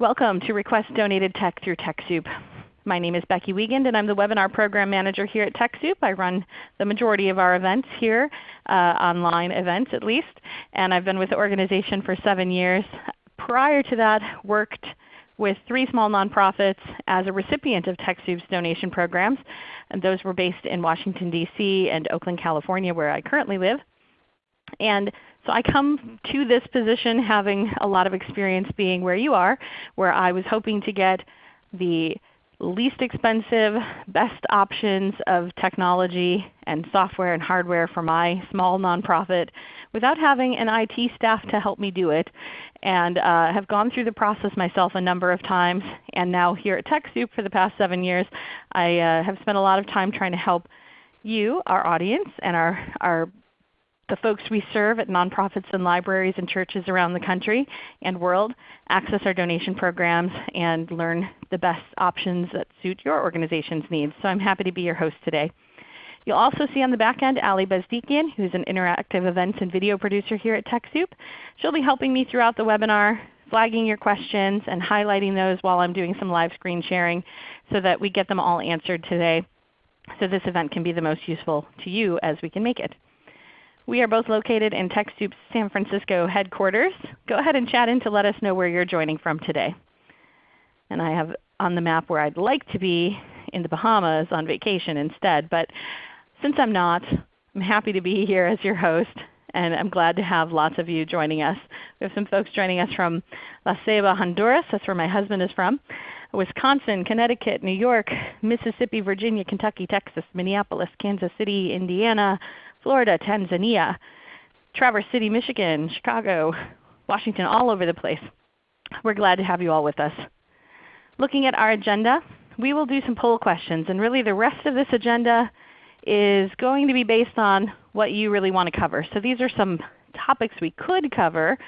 Welcome to Request Donated Tech through TechSoup. My name is Becky Wiegand and I'm the Webinar Program Manager here at TechSoup. I run the majority of our events here, uh, online events at least, and I've been with the organization for 7 years. Prior to that, worked with three small nonprofits as a recipient of TechSoup's donation programs. And those were based in Washington, D.C. and Oakland, California where I currently live. And so I come to this position having a lot of experience being where you are, where I was hoping to get the least expensive, best options of technology and software and hardware for my small nonprofit without having an IT staff to help me do it. And uh, have gone through the process myself a number of times. And now here at TechSoup for the past 7 years, I uh, have spent a lot of time trying to help you, our audience, and our, our the folks we serve at nonprofits and libraries and churches around the country and world access our donation programs and learn the best options that suit your organization's needs. So I'm happy to be your host today. You'll also see on the back end Ali Bezdikian, who is an interactive events and video producer here at TechSoup. She'll be helping me throughout the webinar, flagging your questions and highlighting those while I'm doing some live screen sharing so that we get them all answered today so this event can be the most useful to you as we can make it. We are both located in TechSoup's San Francisco headquarters. Go ahead and chat in to let us know where you're joining from today. And I have on the map where I'd like to be in the Bahamas on vacation instead. But since I'm not, I'm happy to be here as your host, and I'm glad to have lots of you joining us. We have some folks joining us from La Ceiba, Honduras. That's where my husband is from. Wisconsin, Connecticut, New York, Mississippi, Virginia, Kentucky, Texas, Minneapolis, Kansas City, Indiana, Florida, Tanzania, Traverse City, Michigan, Chicago, Washington, all over the place. We're glad to have you all with us. Looking at our agenda, we will do some poll questions. And really the rest of this agenda is going to be based on what you really want to cover. So these are some topics we could cover,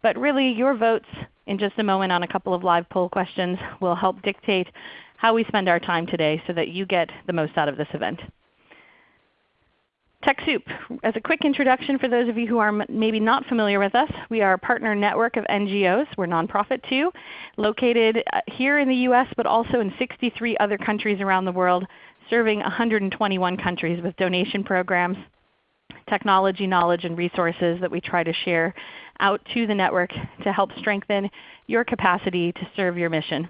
but really your votes in just a moment on a couple of live poll questions will help dictate how we spend our time today so that you get the most out of this event. TechSoup, as a quick introduction for those of you who are maybe not familiar with us, we are a partner network of NGOs. We're nonprofit too, located uh, here in the U.S. but also in 63 other countries around the world, serving 121 countries with donation programs, technology knowledge, and resources that we try to share out to the network to help strengthen your capacity to serve your mission.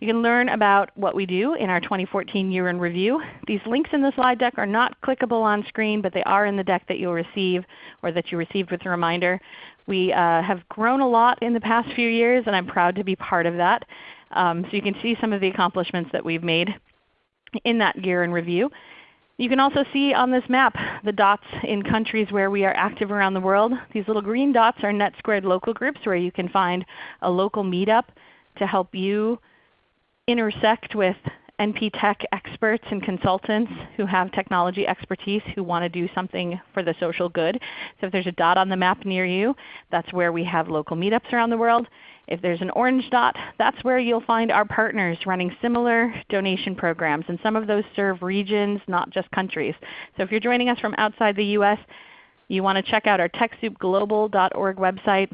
You can learn about what we do in our 2014 Year in Review. These links in the slide deck are not clickable on screen, but they are in the deck that you'll receive or that you received with a reminder. We uh, have grown a lot in the past few years, and I'm proud to be part of that. Um, so you can see some of the accomplishments that we've made in that Year in Review. You can also see on this map the dots in countries where we are active around the world. These little green dots are NetSquared local groups where you can find a local meetup to help you intersect with NP Tech experts and consultants who have technology expertise who want to do something for the social good. So if there's a dot on the map near you, that's where we have local meetups around the world. If there's an orange dot, that's where you'll find our partners running similar donation programs. And some of those serve regions, not just countries. So if you're joining us from outside the U.S., you want to check out our TechSoupGlobal.org website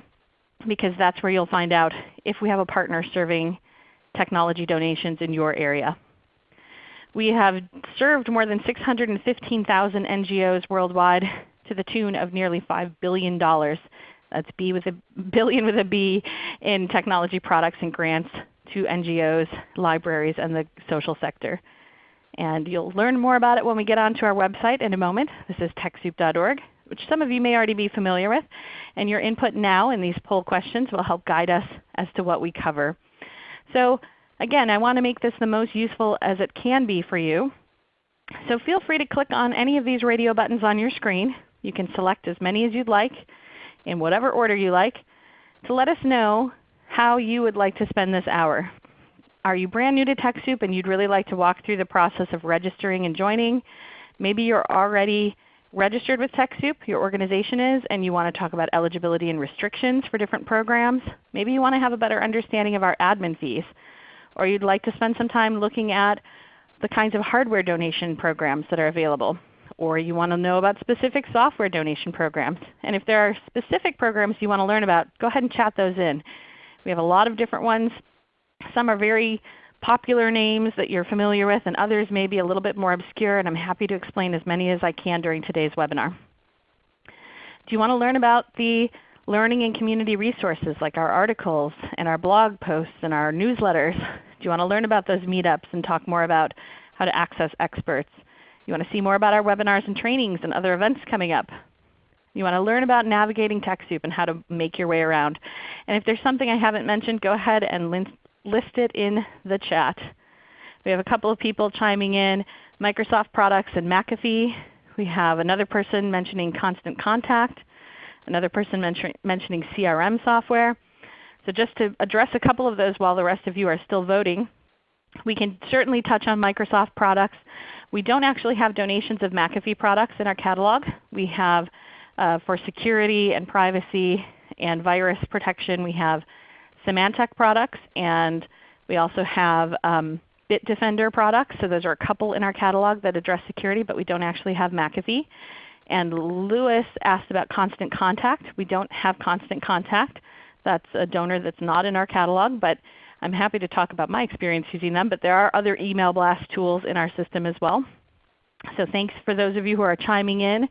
because that's where you'll find out if we have a partner serving technology donations in your area. We have served more than 615,000 NGOs worldwide to the tune of nearly $5 billion. That's B with a billion with a B in technology products and grants to NGOs, libraries, and the social sector. And you'll learn more about it when we get onto our website in a moment. This is TechSoup.org, which some of you may already be familiar with. And your input now in these poll questions will help guide us as to what we cover. So again, I want to make this the most useful as it can be for you. So feel free to click on any of these radio buttons on your screen. You can select as many as you'd like in whatever order you like to let us know how you would like to spend this hour. Are you brand new to TechSoup and you'd really like to walk through the process of registering and joining? Maybe you're already registered with TechSoup, your organization is, and you want to talk about eligibility and restrictions for different programs. Maybe you want to have a better understanding of our admin fees. Or you'd like to spend some time looking at the kinds of hardware donation programs that are available. Or you want to know about specific software donation programs. And if there are specific programs you want to learn about, go ahead and chat those in. We have a lot of different ones Some are very popular names that you're familiar with, and others may be a little bit more obscure, and I'm happy to explain as many as I can during today's webinar. Do you want to learn about the learning and community resources like our articles and our blog posts and our newsletters? Do you want to learn about those meetups and talk more about how to access experts? You want to see more about our webinars and trainings and other events coming up? You want to learn about navigating TechSoup and how to make your way around. And if there's something I haven't mentioned, go ahead and list it in the chat. We have a couple of people chiming in, Microsoft products and McAfee. We have another person mentioning Constant Contact, another person mentioning CRM software. So just to address a couple of those while the rest of you are still voting, we can certainly touch on Microsoft products. We don't actually have donations of McAfee products in our catalog. We have uh, for security and privacy and virus protection, we have Symantec products and we also have um, Bitdefender products. So those are a couple in our catalog that address security, but we don't actually have McAfee. And Lewis asked about Constant Contact. We don't have Constant Contact. That's a donor that's not in our catalog, but I'm happy to talk about my experience using them. But there are other email blast tools in our system as well. So thanks for those of you who are chiming in.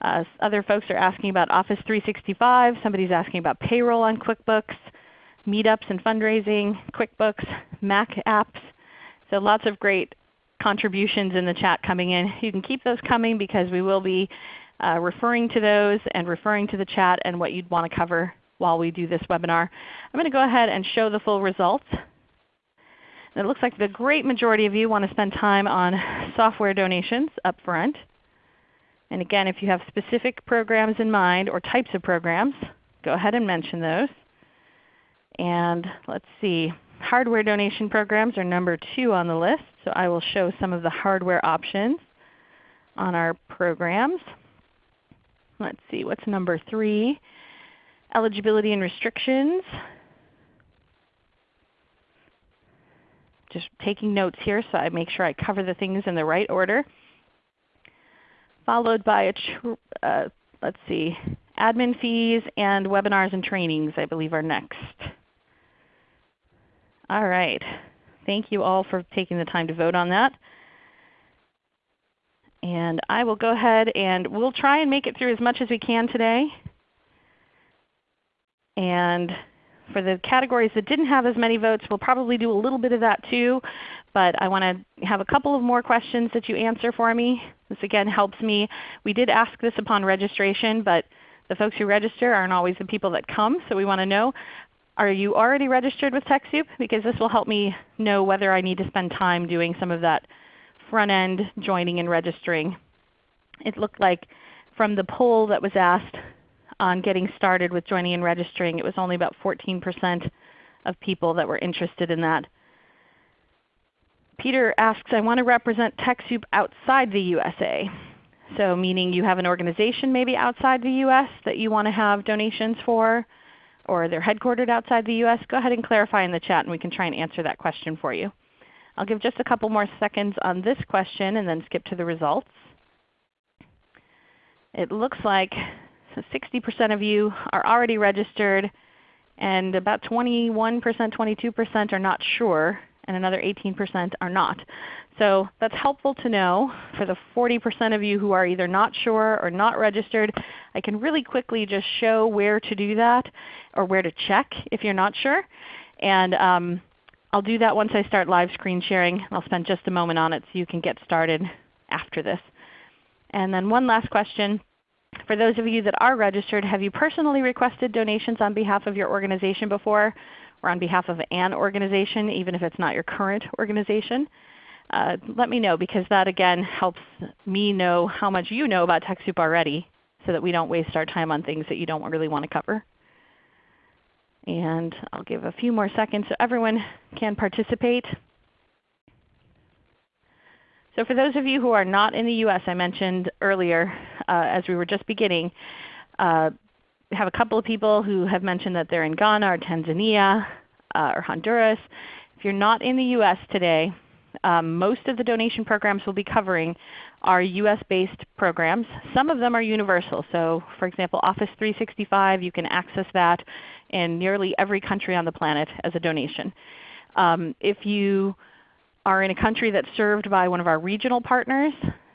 Uh, other folks are asking about Office 365. Somebody's asking about payroll on QuickBooks, meetups and fundraising, QuickBooks, Mac apps. So lots of great contributions in the chat coming in. You can keep those coming because we will be uh, referring to those and referring to the chat and what you'd want to cover while we do this webinar. I'm going to go ahead and show the full results. And it looks like the great majority of you want to spend time on software donations up front. And again, if you have specific programs in mind or types of programs, go ahead and mention those. And let's see, hardware donation programs are number 2 on the list. So I will show some of the hardware options on our programs. Let's see, what's number 3? eligibility and restrictions. Just taking notes here so I make sure I cover the things in the right order. Followed by, a uh, let's see, admin fees and webinars and trainings I believe are next. All right. Thank you all for taking the time to vote on that. And I will go ahead and we'll try and make it through as much as we can today. And for the categories that didn't have as many votes, we'll probably do a little bit of that too. But I want to have a couple of more questions that you answer for me. This again helps me. We did ask this upon registration, but the folks who register aren't always the people that come. So we want to know, are you already registered with TechSoup? Because this will help me know whether I need to spend time doing some of that front end joining and registering. It looked like from the poll that was asked, on getting started with joining and registering. It was only about 14% of people that were interested in that. Peter asks, I want to represent TechSoup outside the USA. So meaning you have an organization maybe outside the U.S. that you want to have donations for, or they're headquartered outside the U.S., go ahead and clarify in the chat and we can try and answer that question for you. I'll give just a couple more seconds on this question and then skip to the results. It looks like 60% of you are already registered, and about 21%, 22% are not sure, and another 18% are not. So that's helpful to know. For the 40% of you who are either not sure or not registered, I can really quickly just show where to do that or where to check if you're not sure. And um, I'll do that once I start live screen sharing. I'll spend just a moment on it so you can get started after this. And then one last question. For those of you that are registered, have you personally requested donations on behalf of your organization before or on behalf of an organization, even if it's not your current organization? Uh, let me know because that again helps me know how much you know about TechSoup already so that we don't waste our time on things that you don't really want to cover. And I'll give a few more seconds so everyone can participate. So for those of you who are not in the U.S., I mentioned earlier uh, as we were just beginning, uh, have a couple of people who have mentioned that they're in Ghana or Tanzania uh, or Honduras. If you're not in the U.S. today, um, most of the donation programs we'll be covering are US-based programs. Some of them are universal. So for example, Office 365, you can access that in nearly every country on the planet as a donation. Um, if you are in a country that's served by one of our regional partners,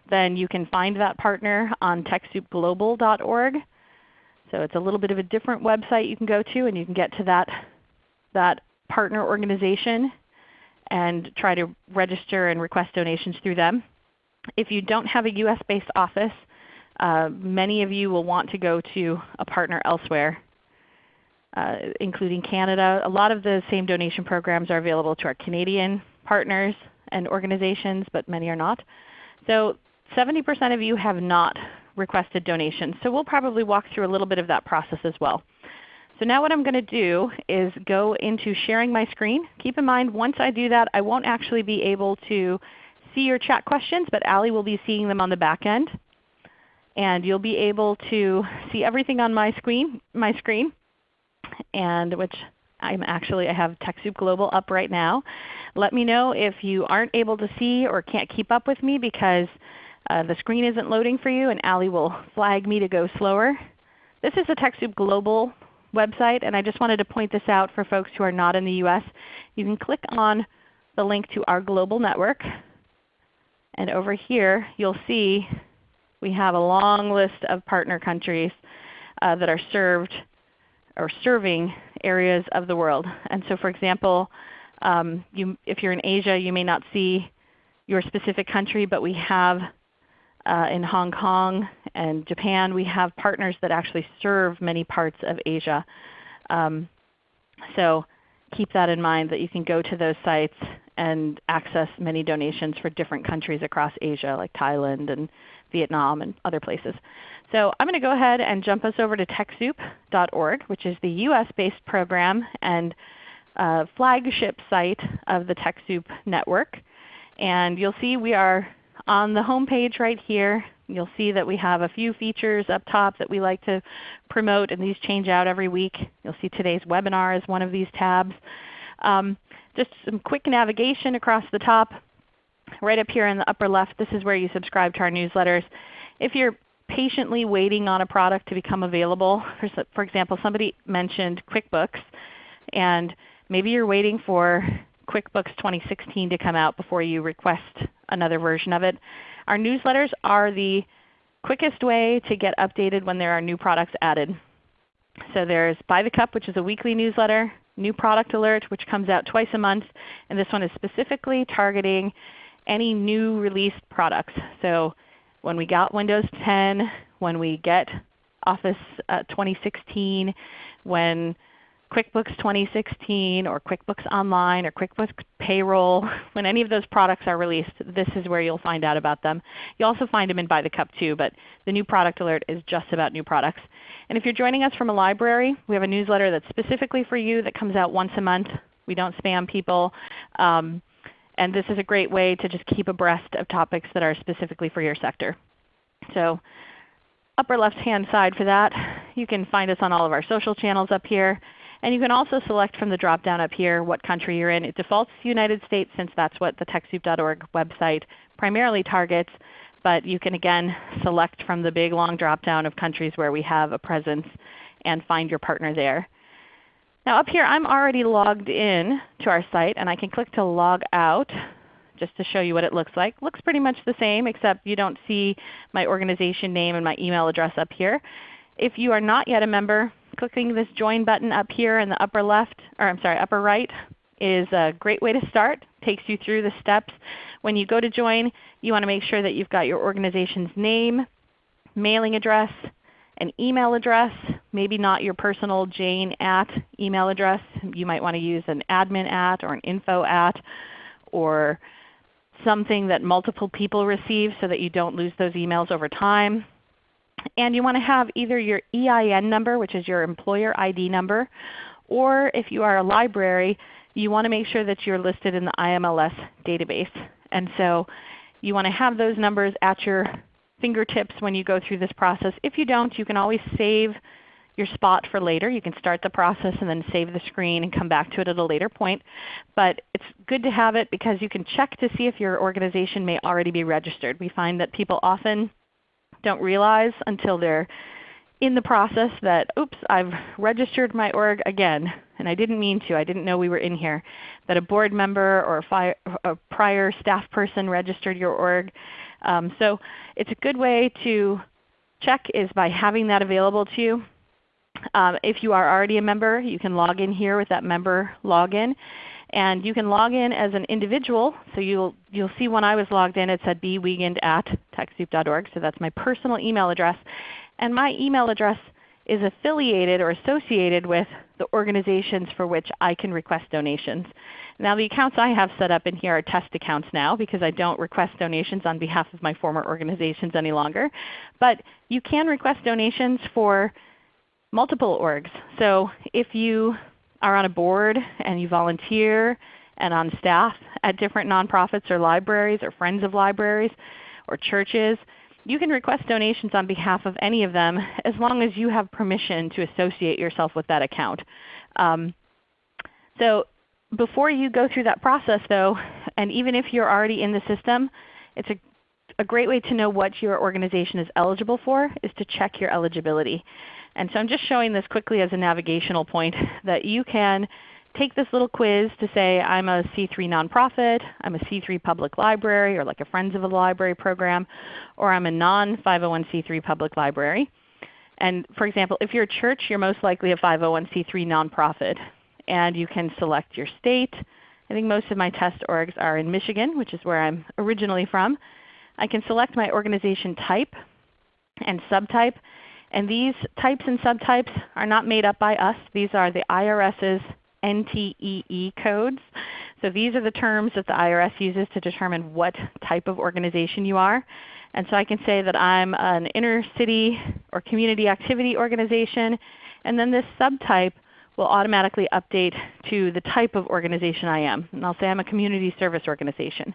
then you can find that partner on TechSoupGlobal.org. So it's a little bit of a different website you can go to, and you can get to that, that partner organization and try to register and request donations through them. If you don't have a US-based office, uh, many of you will want to go to a partner elsewhere, uh, including Canada. A lot of the same donation programs are available to our Canadian partners and organizations, but many are not. So 70% of you have not requested donations. So we'll probably walk through a little bit of that process as well. So now what I'm going to do is go into sharing my screen. Keep in mind once I do that I won't actually be able to see your chat questions, but Allie will be seeing them on the back end. And you'll be able to see everything on my screen, my screen and which I'm actually I have TechSoup Global up right now. Let me know if you aren't able to see or can't keep up with me because uh, the screen isn't loading for you and Allie will flag me to go slower. This is the TechSoup Global website, and I just wanted to point this out for folks who are not in the U.S. You can click on the link to our global network. And over here you'll see we have a long list of partner countries uh, that are served or serving areas of the world. And so for example, um, you, if you're in Asia you may not see your specific country, but we have uh, in Hong Kong and Japan, we have partners that actually serve many parts of Asia. Um, so keep that in mind that you can go to those sites and access many donations for different countries across Asia like Thailand and Vietnam and other places. So I'm going to go ahead and jump us over to TechSoup.org, which is the US-based program and uh, flagship site of the TechSoup network. And you'll see we are on the home page right here, you'll see that we have a few features up top that we like to promote, and these change out every week. You'll see today's webinar is one of these tabs. Um, just some quick navigation across the top. Right up here in the upper left, this is where you subscribe to our newsletters. If you're patiently waiting on a product to become available, for, for example, somebody mentioned QuickBooks, and maybe you're waiting for QuickBooks 2016 to come out before you request another version of it. Our newsletters are the quickest way to get updated when there are new products added. So there's By the Cup, which is a weekly newsletter, New Product Alert, which comes out twice a month, and this one is specifically targeting any new released products. So when we got Windows 10, when we get Office uh, 2016, when QuickBooks 2016 or QuickBooks Online or QuickBooks Payroll, when any of those products are released, this is where you'll find out about them. You'll also find them in By the Cup too, but the new product alert is just about new products. And if you're joining us from a library, we have a newsletter that's specifically for you that comes out once a month. We don't spam people. Um, and this is a great way to just keep abreast of topics that are specifically for your sector. So upper left hand side for that, you can find us on all of our social channels up here. And you can also select from the drop down up here what country you're in. It defaults to United States since that's what the TechSoup.org website primarily targets. But you can again select from the big long drop down of countries where we have a presence and find your partner there. Now up here I'm already logged in to our site and I can click to log out just to show you what it looks like. looks pretty much the same except you don't see my organization name and my email address up here. If you are not yet a member, clicking this Join button up here in the upper left, or I'm sorry, upper right is a great way to start. Takes you through the steps. When you go to join, you want to make sure that you've got your organization's name, mailing address, an email address, maybe not your personal Jane at email address. You might want to use an admin at or an info at or something that multiple people receive so that you don't lose those emails over time. And you want to have either your EIN number, which is your employer ID number, or if you are a library, you want to make sure that you're listed in the IMLS database. And so you want to have those numbers at your fingertips when you go through this process. If you don't, you can always save your spot for later. You can start the process and then save the screen and come back to it at a later point. But it's good to have it because you can check to see if your organization may already be registered. We find that people often don't realize until they're in the process that, oops, I've registered my org again. and I didn't mean to, I didn't know we were in here, that a board member or a, a prior staff person registered your org. Um, so it's a good way to check is by having that available to you. Um, if you are already a member, you can log in here with that member login. And you can log in as an individual. So you'll, you'll see when I was logged in it said bwiegand at TechSoup.org. So that's my personal email address. And my email address is affiliated or associated with the organizations for which I can request donations. Now the accounts I have set up in here are test accounts now because I don't request donations on behalf of my former organizations any longer. But you can request donations for multiple orgs. So if you are on a board and you volunteer and on staff at different nonprofits or libraries or friends of libraries or churches, you can request donations on behalf of any of them as long as you have permission to associate yourself with that account. Um, so before you go through that process though, and even if you're already in the system, it's a, a great way to know what your organization is eligible for is to check your eligibility. And so I'm just showing this quickly as a navigational point that you can take this little quiz to say I'm a C3 nonprofit, I'm a C3 public library or like a Friends of a Library program, or I'm a non-501c3 public library. And for example, if you're a church, you're most likely a 501c3 nonprofit. And you can select your state. I think most of my test orgs are in Michigan, which is where I'm originally from. I can select my organization type and subtype. And these types and subtypes are not made up by us. These are the IRS's NTEE codes. So these are the terms that the IRS uses to determine what type of organization you are. And so I can say that I'm an inner city or community activity organization. And then this subtype will automatically update to the type of organization I am. And I'll say I'm a community service organization.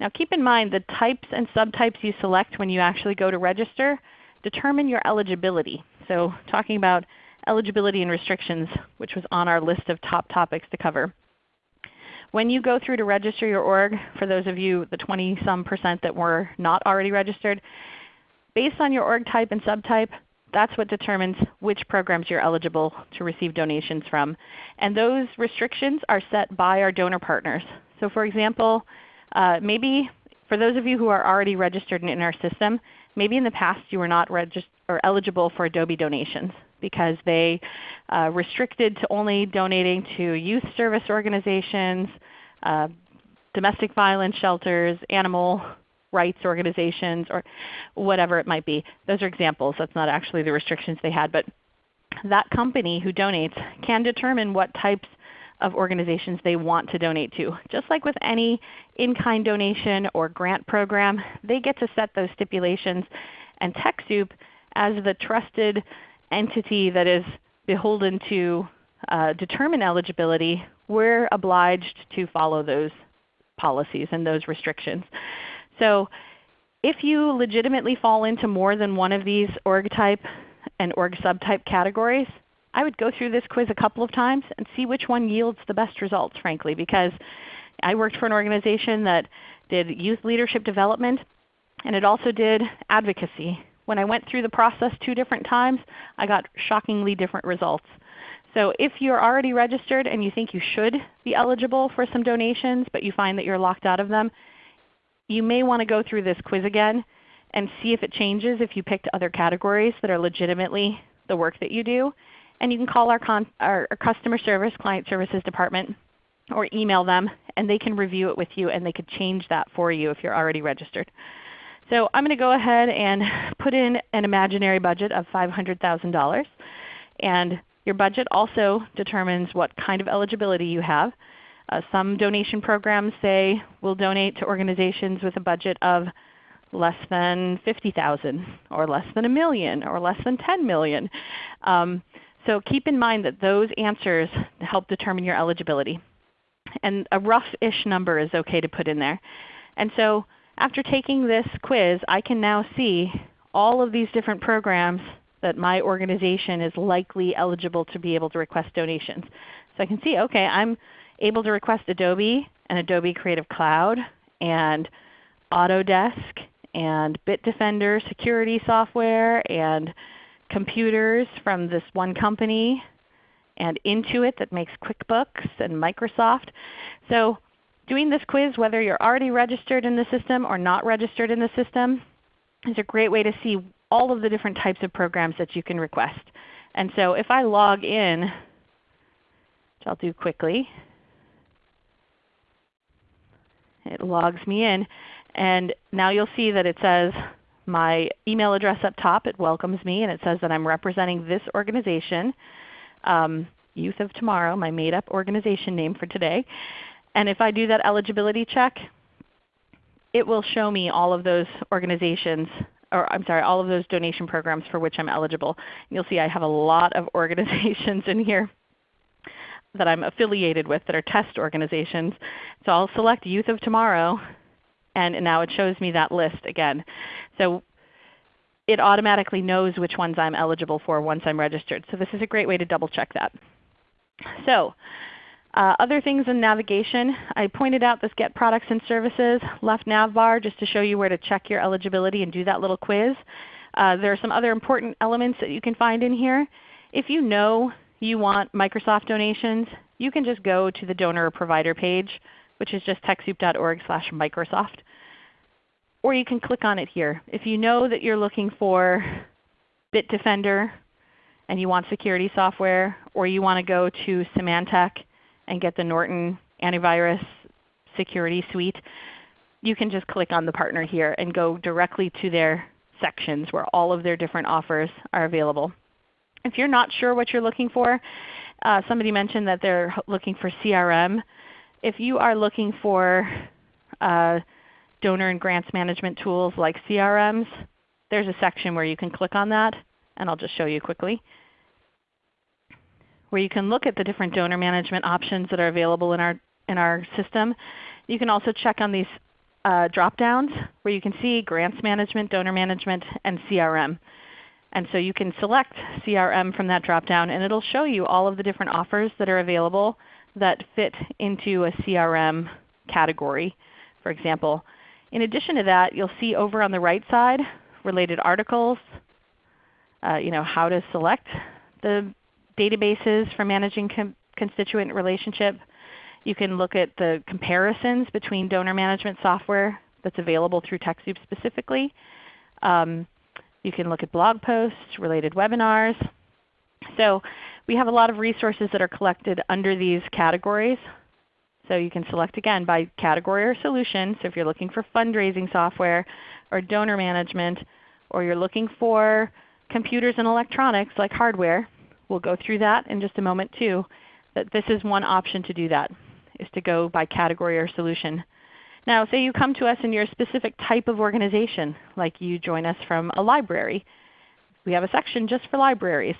Now keep in mind the types and subtypes you select when you actually go to register determine your eligibility. So talking about eligibility and restrictions, which was on our list of top topics to cover. When you go through to register your org, for those of you, the 20 some percent that were not already registered, based on your org type and subtype, that's what determines which programs you're eligible to receive donations from. And those restrictions are set by our donor partners. So for example, uh, maybe for those of you who are already registered in our system, maybe in the past you were not or eligible for Adobe donations because they uh, restricted to only donating to youth service organizations, uh, domestic violence shelters, animal rights organizations, or whatever it might be. Those are examples. That's not actually the restrictions they had. But that company who donates can determine what types of organizations they want to donate to. Just like with any in-kind donation or grant program, they get to set those stipulations. And TechSoup, as the trusted entity that is beholden to uh, determine eligibility, we're obliged to follow those policies and those restrictions. So if you legitimately fall into more than one of these org type and org subtype categories, I would go through this quiz a couple of times and see which one yields the best results frankly because I worked for an organization that did youth leadership development and it also did advocacy. When I went through the process two different times, I got shockingly different results. So if you're already registered and you think you should be eligible for some donations but you find that you're locked out of them, you may want to go through this quiz again and see if it changes if you picked other categories that are legitimately the work that you do. And you can call our, our, our customer service, client services department, or email them, and they can review it with you and they could change that for you if you're already registered. So I'm going to go ahead and put in an imaginary budget of $500,000. And your budget also determines what kind of eligibility you have. Uh, some donation programs say we'll donate to organizations with a budget of less than 50,000 or less than a million or less than 10 million. Um, so keep in mind that those answers help determine your eligibility. And a rough-ish number is okay to put in there. And so after taking this quiz, I can now see all of these different programs that my organization is likely eligible to be able to request donations. So I can see, okay, I'm able to request Adobe and Adobe Creative Cloud and Autodesk and Bitdefender security software and computers from this one company and Intuit that makes QuickBooks and Microsoft. So doing this quiz, whether you're already registered in the system or not registered in the system, is a great way to see all of the different types of programs that you can request. And so if I log in, which I'll do quickly, it logs me in. And now you'll see that it says my email address up top. It welcomes me and it says that I'm representing this organization, um, Youth of Tomorrow, my made up organization name for today. And if I do that eligibility check, it will show me all of those organizations, or I'm sorry, all of those donation programs for which I'm eligible. You'll see I have a lot of organizations in here that I'm affiliated with that are test organizations. So I'll select Youth of Tomorrow, and now it shows me that list again. So it automatically knows which ones I'm eligible for once I'm registered. So this is a great way to double check that. So uh, other things in navigation, I pointed out this Get Products and Services left nav bar just to show you where to check your eligibility and do that little quiz. Uh, there are some other important elements that you can find in here. If you know you want Microsoft donations, you can just go to the donor or provider page, which is just TechSoup.org slash Microsoft. Or you can click on it here. If you know that you're looking for Bitdefender and you want security software, or you want to go to Symantec and get the Norton Antivirus Security Suite, you can just click on the partner here and go directly to their sections where all of their different offers are available. If you're not sure what you're looking for, uh, somebody mentioned that they're looking for CRM. If you are looking for uh, donor and grants management tools like CRMs, there's a section where you can click on that, and I'll just show you quickly where you can look at the different donor management options that are available in our, in our system. You can also check on these uh, drop downs where you can see grants management, donor management, and CRM. And so you can select CRM from that drop down and it will show you all of the different offers that are available that fit into a CRM category, for example. In addition to that, you'll see over on the right side related articles, uh, you know, how to select the databases for managing constituent relationship. You can look at the comparisons between donor management software that's available through TechSoup specifically. Um, you can look at blog posts, related webinars. So we have a lot of resources that are collected under these categories. So you can select again by category or solution. So if you're looking for fundraising software or donor management, or you're looking for computers and electronics like hardware, We'll go through that in just a moment too. That this is one option to do that, is to go by category or solution. Now say you come to us and you're a specific type of organization, like you join us from a library. We have a section just for libraries.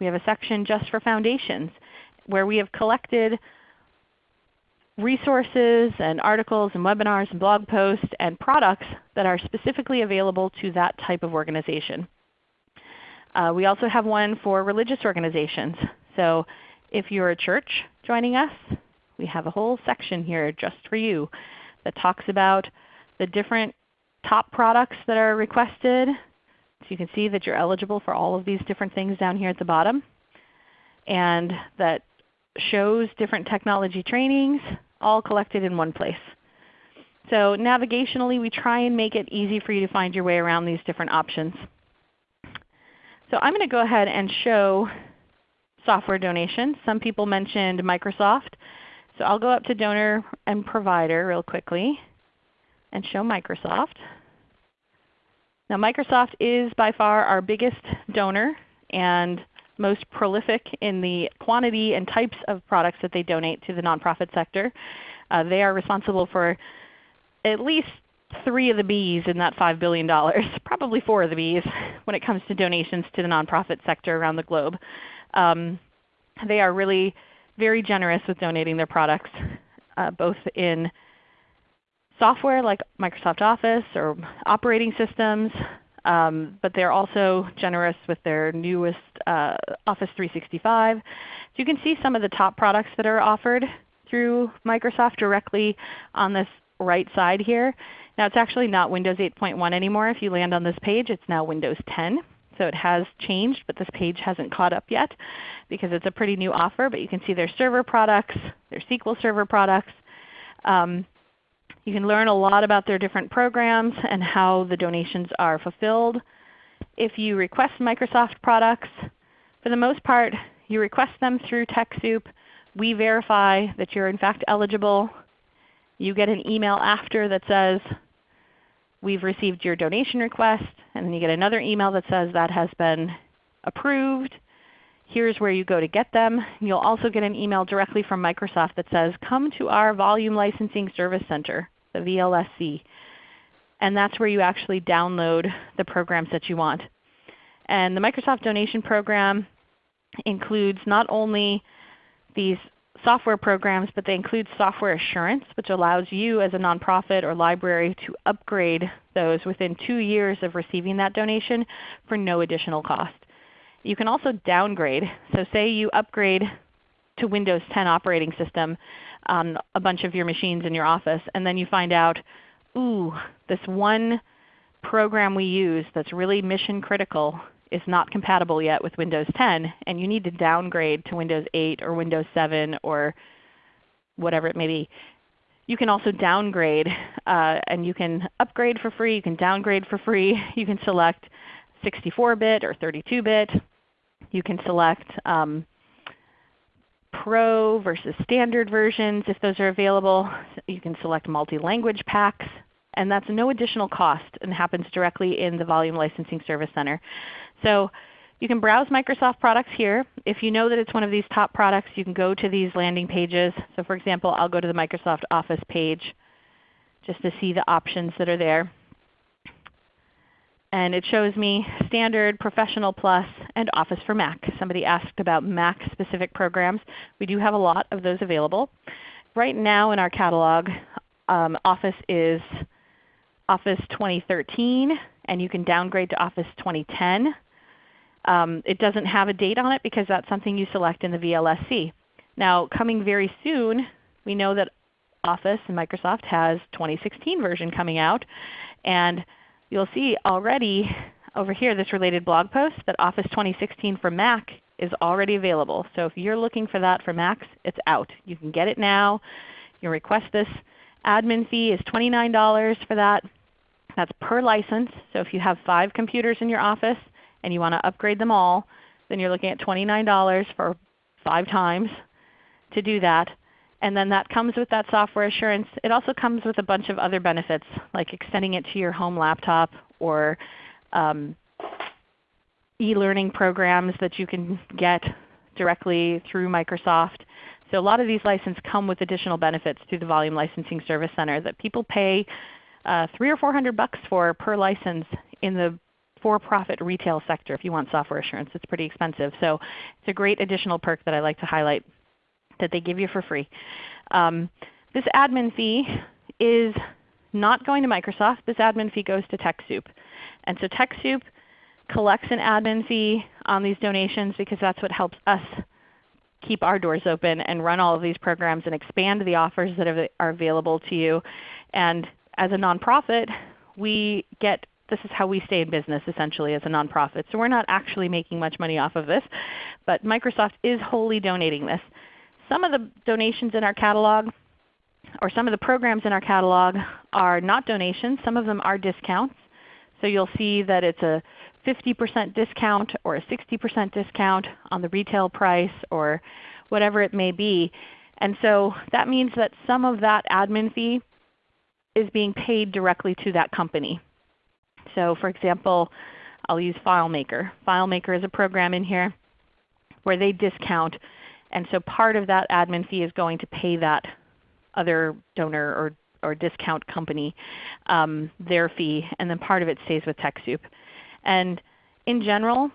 We have a section just for foundations where we have collected resources and articles and webinars and blog posts and products that are specifically available to that type of organization. Uh, we also have one for religious organizations. So if you're a church joining us, we have a whole section here just for you that talks about the different top products that are requested. So you can see that you're eligible for all of these different things down here at the bottom. And that shows different technology trainings all collected in one place. So navigationally we try and make it easy for you to find your way around these different options. So I'm going to go ahead and show software donations. Some people mentioned Microsoft. So I'll go up to donor and provider real quickly and show Microsoft. Now Microsoft is by far our biggest donor and most prolific in the quantity and types of products that they donate to the nonprofit sector. Uh, they are responsible for at least three of the B's in that $5 billion, probably four of the B's when it comes to donations to the nonprofit sector around the globe. Um, they are really very generous with donating their products, uh, both in software like Microsoft Office or operating systems, um, but they're also generous with their newest uh, Office 365. So you can see some of the top products that are offered through Microsoft directly on this right side here. Now it's actually not Windows 8.1 anymore. If you land on this page, it's now Windows 10. So it has changed, but this page hasn't caught up yet because it's a pretty new offer. But you can see their server products, their SQL Server products. Um, you can learn a lot about their different programs and how the donations are fulfilled. If you request Microsoft products, for the most part you request them through TechSoup. We verify that you're in fact eligible. You get an email after that says, we've received your donation request, and then you get another email that says that has been approved. Here's where you go to get them. You'll also get an email directly from Microsoft that says, come to our Volume Licensing Service Center, the VLSC. And that's where you actually download the programs that you want. And the Microsoft Donation Program includes not only these software programs, but they include software assurance, which allows you as a nonprofit or library to upgrade those within two years of receiving that donation for no additional cost. You can also downgrade. So say you upgrade to Windows 10 operating system on a bunch of your machines in your office, and then you find out, ooh, this one program we use that's really mission critical is not compatible yet with Windows 10, and you need to downgrade to Windows 8 or Windows 7 or whatever it may be. You can also downgrade, uh, and you can upgrade for free. You can downgrade for free. You can select 64-bit or 32-bit. You can select um, Pro versus standard versions if those are available. You can select multi-language packs. And that's no additional cost and happens directly in the Volume Licensing Service Center. So you can browse Microsoft products here. If you know that it's one of these top products, you can go to these landing pages. So for example, I'll go to the Microsoft Office page just to see the options that are there. And it shows me Standard, Professional Plus, and Office for Mac. Somebody asked about Mac specific programs. We do have a lot of those available. Right now in our catalog, um, Office is Office 2013, and you can downgrade to Office 2010. Um, it doesn't have a date on it because that's something you select in the VLSC. Now coming very soon, we know that Office and Microsoft has 2016 version coming out. And you'll see already over here this related blog post that Office 2016 for Mac is already available. So if you're looking for that for Macs, it's out. You can get it now. You request this. Admin fee is $29 for that. That's per license. So if you have 5 computers in your office, and you want to upgrade them all, then you're looking at $29 for 5 times to do that. And then that comes with that software assurance. It also comes with a bunch of other benefits like extending it to your home laptop or um, e-learning programs that you can get directly through Microsoft. So a lot of these licenses come with additional benefits through the Volume Licensing Service Center that people pay uh, three or four hundred bucks for per license in the for-profit retail sector if you want software assurance. It's pretty expensive. So it's a great additional perk that I like to highlight that they give you for free. Um, this admin fee is not going to Microsoft. This admin fee goes to TechSoup. And so TechSoup collects an admin fee on these donations because that's what helps us keep our doors open and run all of these programs and expand the offers that are available to you. And as a nonprofit, we get this is how we stay in business essentially as a nonprofit. So we're not actually making much money off of this, but Microsoft is wholly donating this. Some of the donations in our catalog or some of the programs in our catalog are not donations. Some of them are discounts. So you'll see that it's a 50% discount or a 60% discount on the retail price or whatever it may be. And so that means that some of that admin fee is being paid directly to that company. So for example, I'll use FileMaker. FileMaker is a program in here where they discount. And so part of that admin fee is going to pay that other donor or, or discount company um, their fee, and then part of it stays with TechSoup. And in general,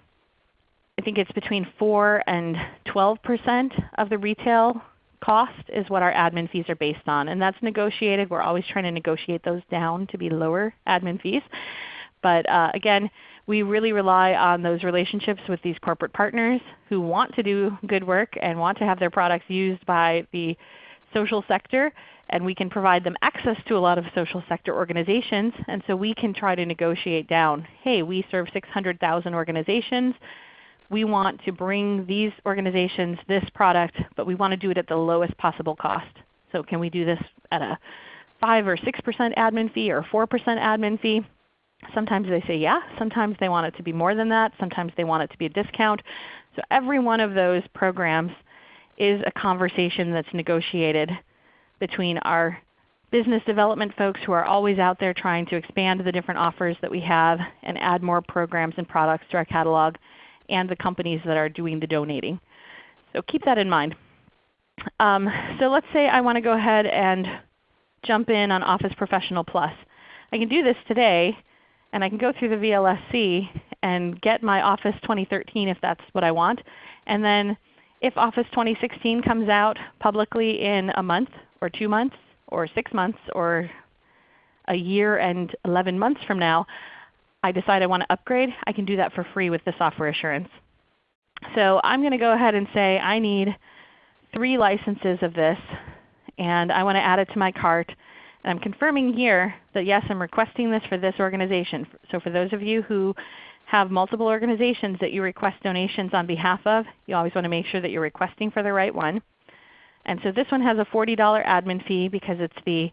I think it's between 4 and 12% of the retail cost is what our admin fees are based on. And that's negotiated. We're always trying to negotiate those down to be lower admin fees. But uh, again, we really rely on those relationships with these corporate partners who want to do good work and want to have their products used by the social sector and we can provide them access to a lot of social sector organizations. And so we can try to negotiate down, hey, we serve 600,000 organizations. We want to bring these organizations this product, but we want to do it at the lowest possible cost. So can we do this at a 5 or 6% admin fee or 4% admin fee? Sometimes they say yeah. Sometimes they want it to be more than that. Sometimes they want it to be a discount. So every one of those programs is a conversation that's negotiated between our business development folks who are always out there trying to expand the different offers that we have and add more programs and products to our catalog, and the companies that are doing the donating. So keep that in mind. Um, so let's say I want to go ahead and jump in on Office Professional Plus. I can do this today, and I can go through the VLSC and get my Office 2013 if that's what I want. And then if Office 2016 comes out publicly in a month or 2 months or 6 months or a year and 11 months from now, I decide I want to upgrade, I can do that for free with the software assurance. So I'm going to go ahead and say I need 3 licenses of this, and I want to add it to my cart. And I'm confirming here that yes, I'm requesting this for this organization. So for those of you who have multiple organizations that you request donations on behalf of, you always want to make sure that you're requesting for the right one. And so this one has a $40 admin fee because it's the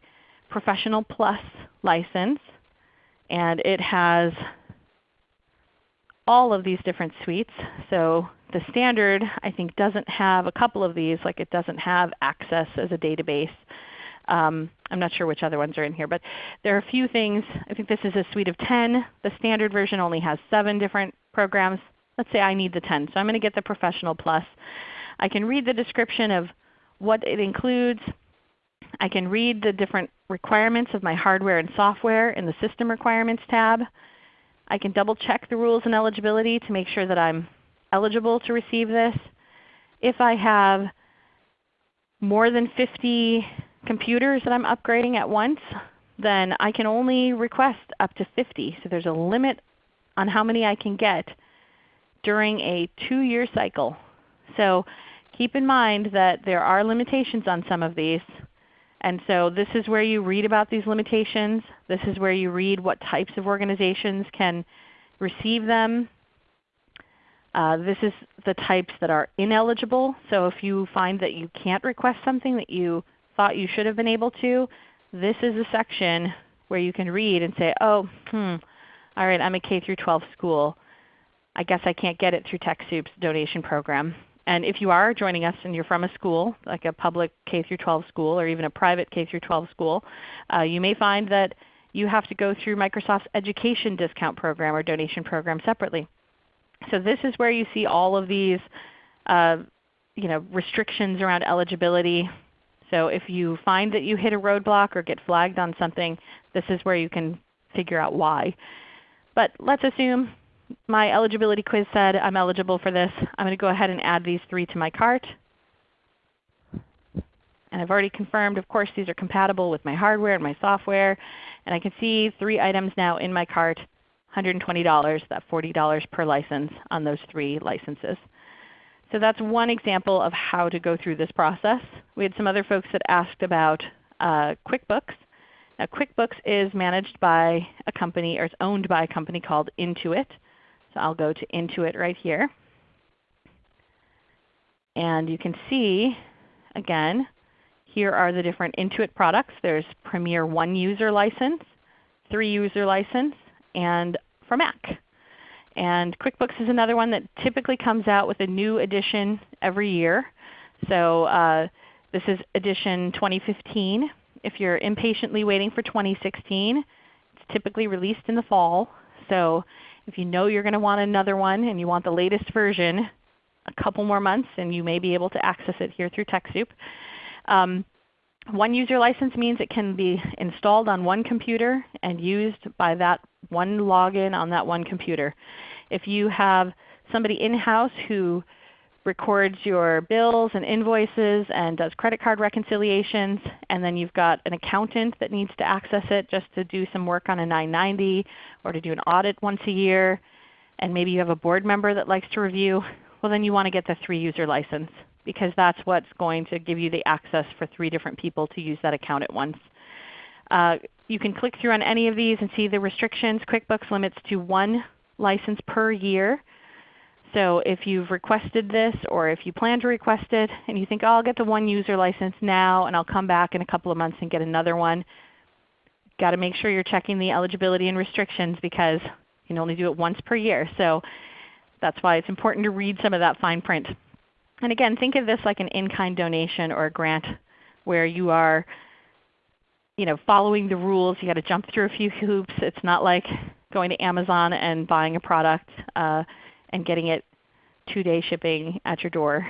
Professional Plus license. And it has all of these different suites. So the standard I think doesn't have a couple of these, like it doesn't have access as a database. Um, I'm not sure which other ones are in here, but there are a few things. I think this is a suite of 10. The standard version only has 7 different programs. Let's say I need the 10. So I'm going to get the Professional Plus. I can read the description of what it includes. I can read the different requirements of my hardware and software in the System Requirements tab. I can double check the rules and eligibility to make sure that I'm eligible to receive this. If I have more than 50 computers that I'm upgrading at once, then I can only request up to 50. So there's a limit on how many I can get during a 2-year cycle. So keep in mind that there are limitations on some of these. And so this is where you read about these limitations. This is where you read what types of organizations can receive them. Uh, this is the types that are ineligible. So if you find that you can't request something that you thought you should have been able to, this is a section where you can read and say, oh, hmm, all right, I'm a K through 12 school. I guess I can't get it through TechSoup's donation program. And if you are joining us and you're from a school, like a public K through 12 school or even a private K through 12 school, uh, you may find that you have to go through Microsoft's education discount program or donation program separately. So this is where you see all of these uh, you know, restrictions around eligibility. So if you find that you hit a roadblock or get flagged on something, this is where you can figure out why. But let's assume my eligibility quiz said I'm eligible for this. I'm going to go ahead and add these three to my cart. And I've already confirmed, of course, these are compatible with my hardware and my software. And I can see three items now in my cart, $120, that $40 per license on those three licenses. So that's one example of how to go through this process. We had some other folks that asked about uh, QuickBooks. Now QuickBooks is managed by a company, or it's owned by a company called Intuit. So I'll go to Intuit right here. And you can see, again, here are the different Intuit products. There's Premier One User License, Three User License, and for Mac. And QuickBooks is another one that typically comes out with a new edition every year. So uh, this is edition 2015. If you're impatiently waiting for 2016, it's typically released in the fall. So if you know you're going to want another one and you want the latest version, a couple more months and you may be able to access it here through TechSoup. Um, one user license means it can be installed on one computer and used by that one login on that one computer. If you have somebody in-house who records your bills and invoices and does credit card reconciliations, and then you've got an accountant that needs to access it just to do some work on a 990 or to do an audit once a year, and maybe you have a board member that likes to review, well then you want to get the 3 user license. because that's what's going to give you the access for three different people to use that account at once. Uh, you can click through on any of these and see the restrictions. QuickBooks limits to one license per year. So if you've requested this or if you plan to request it and you think, oh, I'll get the one user license now and I'll come back in a couple of months and get another one, got to make sure you're checking the eligibility and restrictions because you can only do it once per year. So that's why it's important to read some of that fine print. And again, think of this like an in-kind donation or a grant where you are you know, following the rules. you got to jump through a few hoops. It's not like going to Amazon and buying a product uh, and getting it two-day shipping at your door.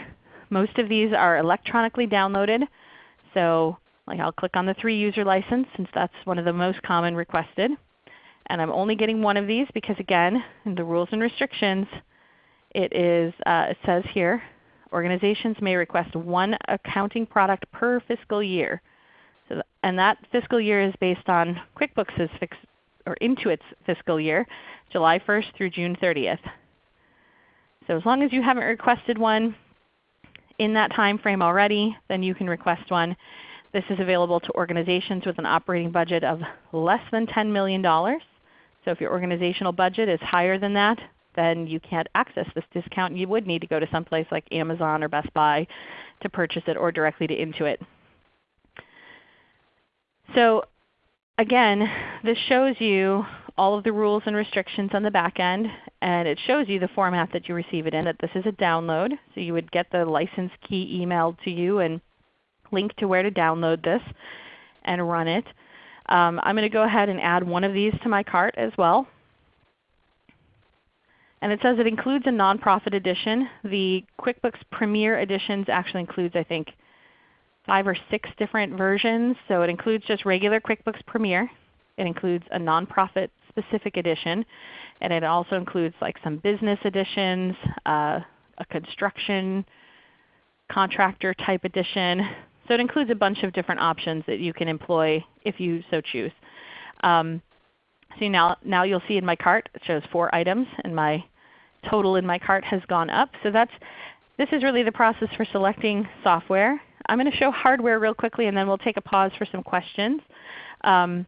Most of these are electronically downloaded. So like I'll click on the 3 user license since that's one of the most common requested. And I'm only getting one of these because again, in the rules and restrictions, it, is, uh, it says here, organizations may request one accounting product per fiscal year. And that fiscal year is based on QuickBooks' or Intuit's fiscal year, July 1st through June 30th. So as long as you haven't requested one in that time frame already, then you can request one. This is available to organizations with an operating budget of less than $10 million. So if your organizational budget is higher than that, then you can't access this discount. You would need to go to someplace like Amazon or Best Buy to purchase it or directly to Intuit. So again, this shows you all of the rules and restrictions on the back end, and it shows you the format that you receive it in, that this is a download. So you would get the license key emailed to you and link to where to download this and run it. Um, I'm going to go ahead and add one of these to my cart as well. And it says it includes a nonprofit edition. The QuickBooks Premier Editions actually includes I think five or six different versions. So it includes just regular QuickBooks Premier. It includes a nonprofit specific edition. And it also includes like some business editions, uh, a construction contractor type edition. So it includes a bunch of different options that you can employ if you so choose. Um, so now, now you'll see in my cart it shows 4 items and my total in my cart has gone up. So that's, this is really the process for selecting software. I'm going to show hardware real quickly and then we'll take a pause for some questions. Um,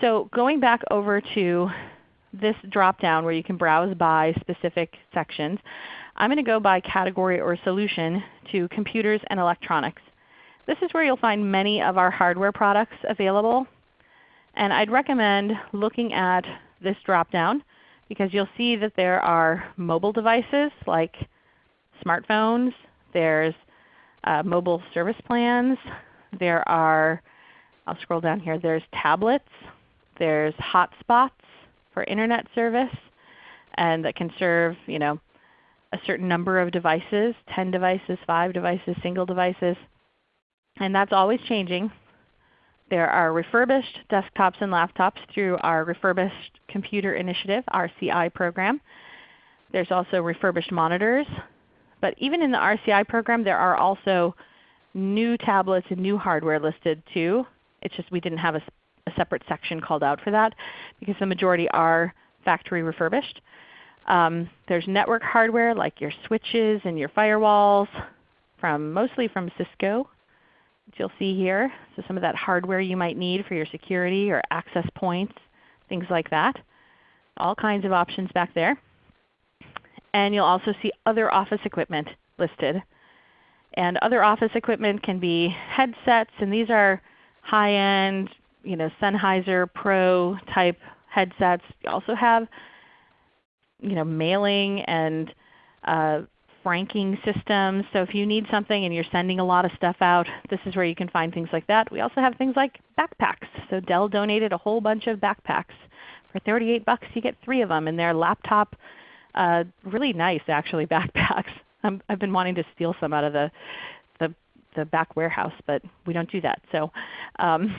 so going back over to this drop-down where you can browse by specific sections, I'm going to go by category or solution to computers and electronics. This is where you'll find many of our hardware products available. And I'd recommend looking at this drop-down because you'll see that there are mobile devices like smartphones, there's uh, mobile service plans, there are, I'll scroll down here, there's tablets, there's hotspots for Internet service and that can serve you know, a certain number of devices, 10 devices, 5 devices, single devices. And that's always changing. There are refurbished desktops and laptops through our Refurbished Computer Initiative, RCI program. There's also refurbished monitors. But even in the RCI program there are also new tablets and new hardware listed too. It's just we didn't have a a separate section called out for that because the majority are factory refurbished. Um, there's network hardware like your switches and your firewalls, from mostly from Cisco, which you'll see here. So some of that hardware you might need for your security or access points, things like that. All kinds of options back there. And you'll also see other office equipment listed. And other office equipment can be headsets, and these are high-end you know, Sennheiser Pro type headsets. You also have you know, mailing and uh, franking systems. So if you need something and you're sending a lot of stuff out, this is where you can find things like that. We also have things like backpacks. So Dell donated a whole bunch of backpacks. For 38 bucks you get three of them, and they're laptop, uh, really nice actually backpacks. i have been wanting to steal some out of the, the, the back warehouse, but we don't do that. So um,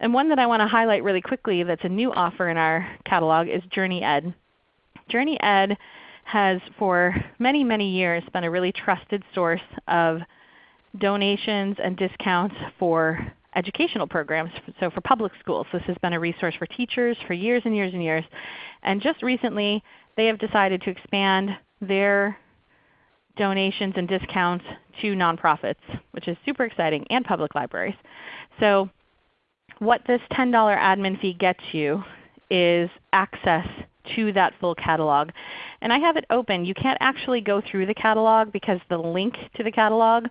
and one that I want to highlight really quickly that's a new offer in our catalog is Journey Ed. Journey Ed has for many, many years been a really trusted source of donations and discounts for educational programs, so for public schools. This has been a resource for teachers for years and years and years. And just recently they have decided to expand their donations and discounts to nonprofits, which is super exciting, and public libraries. So what this $10 admin fee gets you is access to that full catalog. And I have it open. You can't actually go through the catalog because the link to the catalog,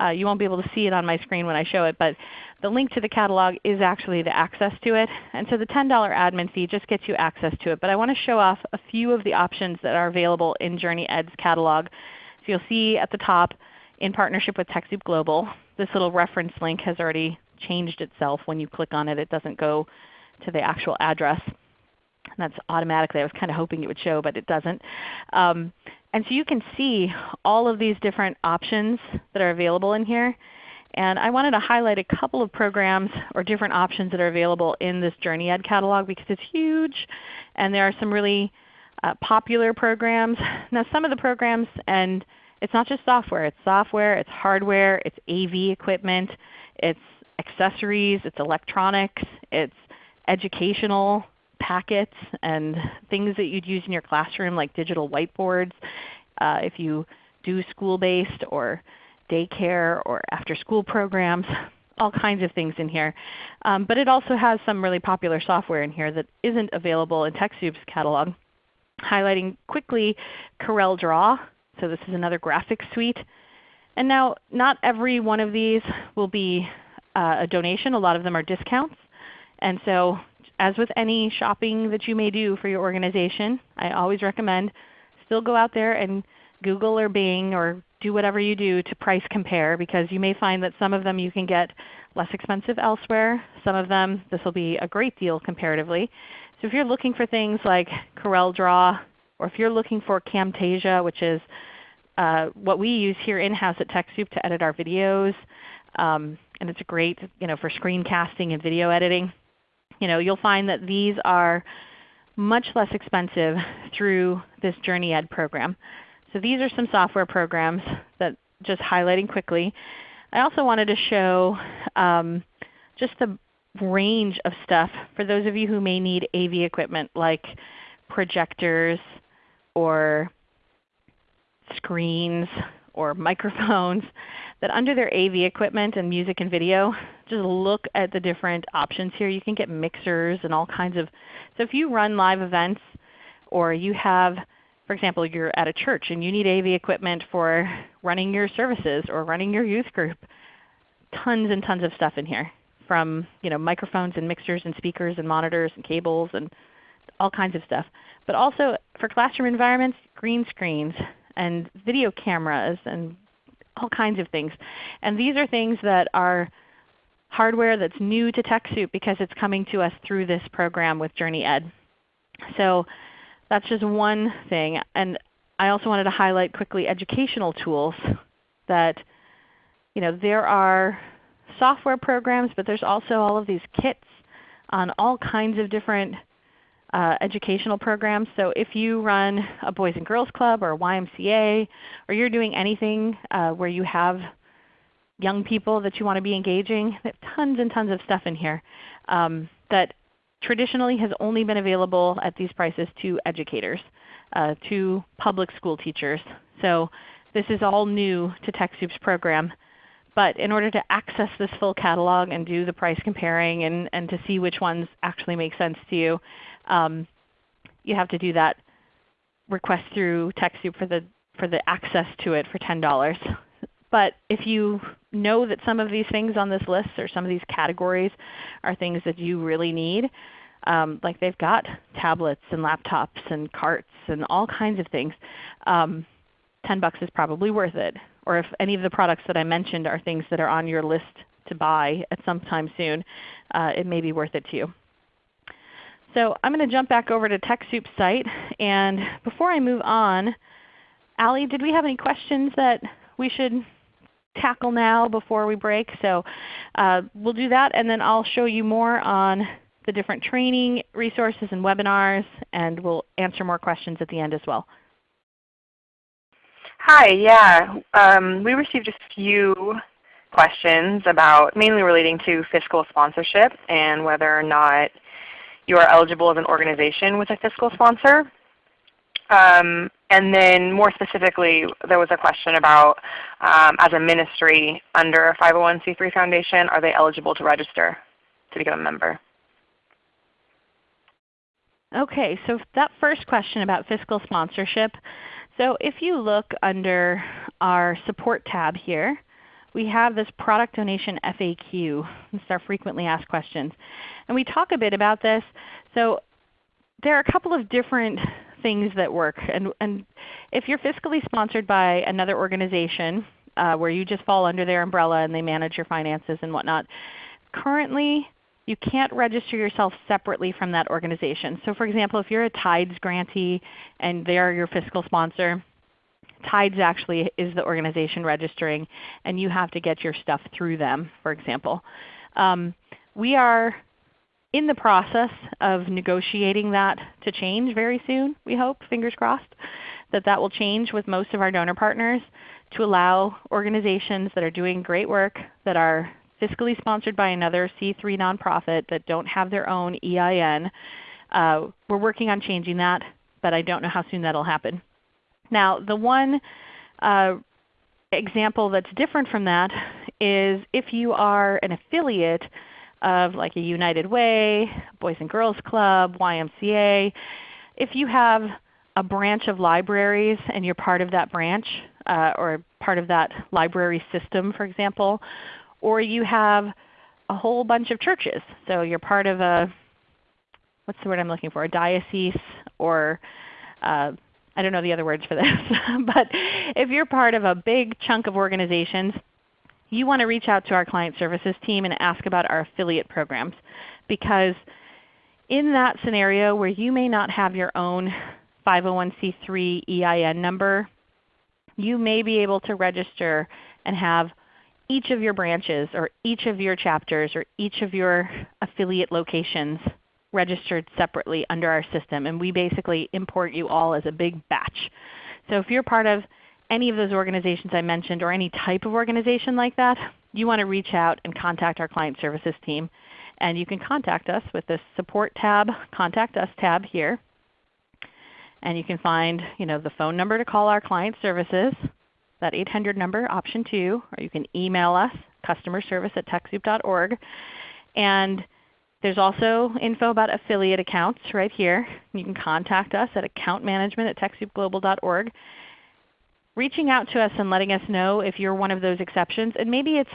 uh, you won't be able to see it on my screen when I show it, but the link to the catalog is actually the access to it. And so the $10 admin fee just gets you access to it. But I want to show off a few of the options that are available in JourneyEd's catalog. So you'll see at the top, in partnership with TechSoup Global, this little reference link has already changed itself. When you click on it, it doesn't go to the actual address. And that's automatically. I was kind of hoping it would show, but it doesn't. Um, and so you can see all of these different options that are available in here. And I wanted to highlight a couple of programs or different options that are available in this Journey Ed catalog because it's huge. And there are some really uh, popular programs. Now some of the programs, and it's not just software. It's software, it's hardware, it's AV equipment, it's accessories, it's electronics, it's educational packets and things that you'd use in your classroom like digital whiteboards uh, if you do school-based or daycare or after-school programs, all kinds of things in here. Um, but it also has some really popular software in here that isn't available in TechSoup's catalog. Highlighting quickly Corel Draw. So this is another graphics suite. And now not every one of these will be uh, a donation. A lot of them are discounts. And so as with any shopping that you may do for your organization, I always recommend still go out there and Google or Bing or do whatever you do to price compare because you may find that some of them you can get less expensive elsewhere. Some of them this will be a great deal comparatively. So if you're looking for things like Corel Draw or if you're looking for Camtasia which is uh, what we use here in-house at TechSoup to edit our videos, um, and it's great you know, for screencasting and video editing you know, you'll find that these are much less expensive through this Journey Ed program. So these are some software programs that just highlighting quickly. I also wanted to show um, just the range of stuff for those of you who may need AV equipment like projectors or screens or microphones that under their AV equipment and music and video, just look at the different options here. You can get mixers and all kinds of – so if you run live events or you have for example, you're at a church and you need AV equipment for running your services or running your youth group, tons and tons of stuff in here from you know, microphones and mixers and speakers and monitors and cables and all kinds of stuff. But also for classroom environments, green screens and video cameras and all kinds of things. And these are things that are hardware that's new to TechSoup because it's coming to us through this program with JourneyEd. So that's just one thing. And I also wanted to highlight quickly educational tools that you know, there are software programs, but there's also all of these kits on all kinds of different uh, educational programs. So if you run a Boys and Girls Club or a YMCA, or you're doing anything uh, where you have young people that you want to be engaging, there's tons and tons of stuff in here um, that traditionally has only been available at these prices to educators, uh, to public school teachers. So this is all new to TechSoup's program. But in order to access this full catalog and do the price comparing and, and to see which ones actually make sense to you, um, you have to do that request through TechSoup for the, for the access to it for $10. But if you know that some of these things on this list or some of these categories are things that you really need, um, like they've got tablets and laptops and carts and all kinds of things, um, 10 bucks is probably worth it. Or if any of the products that I mentioned are things that are on your list to buy at some time soon, uh, it may be worth it to you. So I'm going to jump back over to TechSoup's site. And before I move on, Allie, did we have any questions that we should tackle now before we break? So uh, we'll do that, and then I'll show you more on the different training resources and webinars, and we'll answer more questions at the end as well. Hi, yeah. Um, we received a few questions about mainly relating to fiscal sponsorship and whether or not you are eligible as an organization with a fiscal sponsor. Um, and then more specifically, there was a question about um, as a ministry under a 501c3 foundation, are they eligible to register to become a member? Okay, so that first question about fiscal sponsorship. So if you look under our support tab here, we have this product donation FAQ. It's our frequently asked questions. And we talk a bit about this. So there are a couple of different things that work. And, and if you're fiscally sponsored by another organization uh, where you just fall under their umbrella and they manage your finances and whatnot, currently you can't register yourself separately from that organization. So for example, if you're a TIDES grantee and they're your fiscal sponsor, TIDES actually is the organization registering and you have to get your stuff through them, for example. Um, we are in the process of negotiating that to change very soon, we hope, fingers crossed, that that will change with most of our donor partners to allow organizations that are doing great work, that are fiscally sponsored by another C3 nonprofit that don't have their own EIN. Uh, we're working on changing that, but I don't know how soon that will happen. Now the one uh, example that's different from that is if you are an affiliate of like a United Way, Boys and Girls Club, YMCA, if you have a branch of libraries and you're part of that branch uh, or part of that library system for example, or you have a whole bunch of churches. So you're part of a, what's the word I'm looking for, a diocese or uh, I don't know the other words for this. but if you're part of a big chunk of organizations, you want to reach out to our client services team and ask about our affiliate programs. Because in that scenario where you may not have your own 501c3 EIN number, you may be able to register and have each of your branches or each of your chapters or each of your affiliate locations registered separately under our system. And we basically import you all as a big batch. So if you're part of any of those organizations I mentioned or any type of organization like that, you want to reach out and contact our Client Services team. And you can contact us with this Support tab, Contact Us tab here. And you can find you know, the phone number to call our Client Services, that 800 number, option 2, or you can email us, customer service at TechSoup.org. And there's also info about affiliate accounts right here. You can contact us at accountmanagement at TechSoupGlobal.org. Reaching out to us and letting us know if you're one of those exceptions. And maybe it's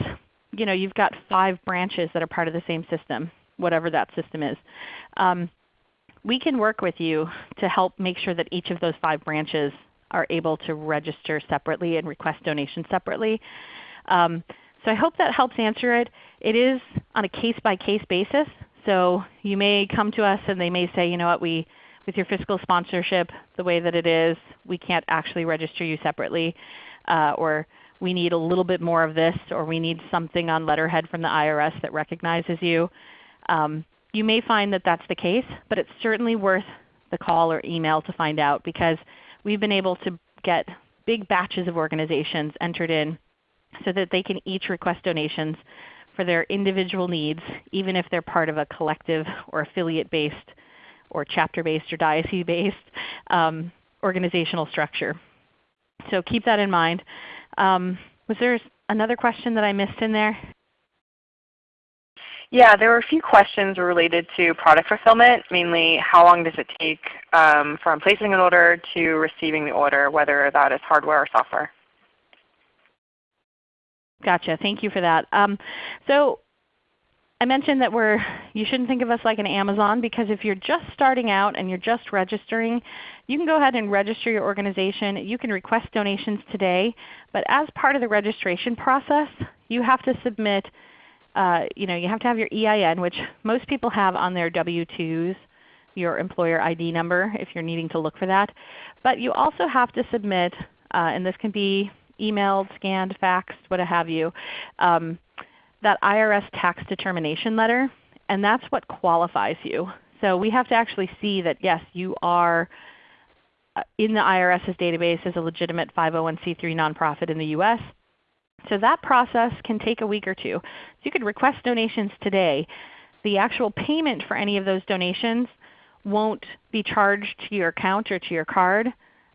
you know, you've got five branches that are part of the same system, whatever that system is. Um, we can work with you to help make sure that each of those five branches are able to register separately and request donations separately. Um, so I hope that helps answer it. It is on a case-by-case -case basis. So you may come to us and they may say, you know what, we, with your fiscal sponsorship the way that it is, we can't actually register you separately. Uh, or we need a little bit more of this, or we need something on letterhead from the IRS that recognizes you. Um, you may find that that's the case, but it's certainly worth the call or email to find out because we've been able to get big batches of organizations entered in so that they can each request donations for their individual needs, even if they're part of a collective or affiliate-based or chapter-based or diocese-based um, organizational structure. So keep that in mind. Um, was there another question that I missed in there? Yeah, there were a few questions related to product fulfillment, mainly how long does it take um, from placing an order to receiving the order, whether that is hardware or software. Gotcha. Thank you for that. Um, so I mentioned that we're, you shouldn't think of us like an Amazon because if you're just starting out and you're just registering, you can go ahead and register your organization. You can request donations today, but as part of the registration process, you have to submit uh, you know, you have to have your EIN, which most people have on their W-2s, your employer ID number if you're needing to look for that. But you also have to submit, uh, and this can be emailed, scanned, faxed, what have you, um, that IRS tax determination letter, and that's what qualifies you. So we have to actually see that yes, you are uh, in the IRS's database as a legitimate 501c3 nonprofit in the U.S. So that process can take a week or two. So you could request donations today. The actual payment for any of those donations won't be charged to your account or to your card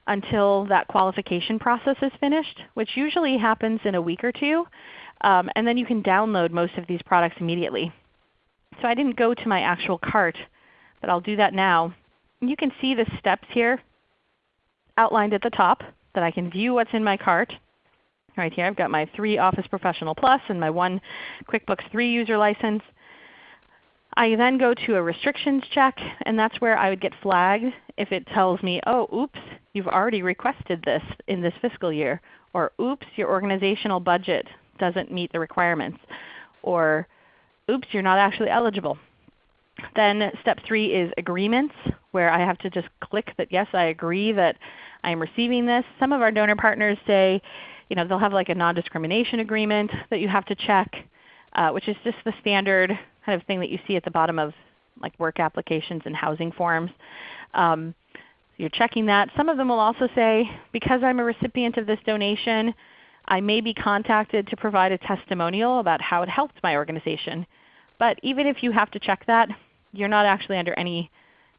until that qualification process is finished, which usually happens in a week or two. Um, and then you can download most of these products immediately. So I didn't go to my actual cart, but I'll do that now. You can see the steps here outlined at the top that I can view what's in my cart. Right here I've got my 3 Office Professional Plus and my 1 QuickBooks 3 user license. I then go to a restrictions check, and that's where I would get flagged if it tells me, oh, oops, you've already requested this in this fiscal year, or oops, your organizational budget doesn't meet the requirements, or oops, you're not actually eligible. Then step 3 is agreements, where I have to just click that yes, I agree that I am receiving this. Some of our donor partners say you know, they'll have like a non-discrimination agreement that you have to check, uh, which is just the standard kind of thing that you see at the bottom of like work applications and housing forms. Um, so you're checking that. Some of them will also say, because I'm a recipient of this donation, I may be contacted to provide a testimonial about how it helped my organization. But even if you have to check that, you're not actually under any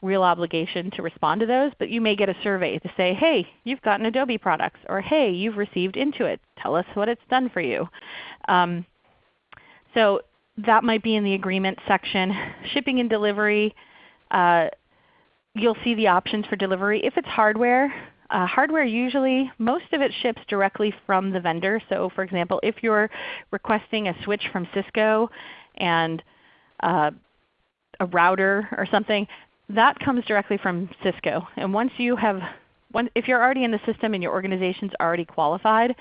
real obligation to respond to those, but you may get a survey to say, hey, you've gotten Adobe products, or hey, you've received Intuit. Tell us what it's done for you. Um, so that might be in the agreement section. Shipping and delivery, uh, you'll see the options for delivery. If it's hardware, uh, hardware usually, most of it ships directly from the vendor. So for example, if you're requesting a switch from Cisco and uh, a router or something, that comes directly from Cisco. And once you have, if you're already in the system and your organization's already qualified,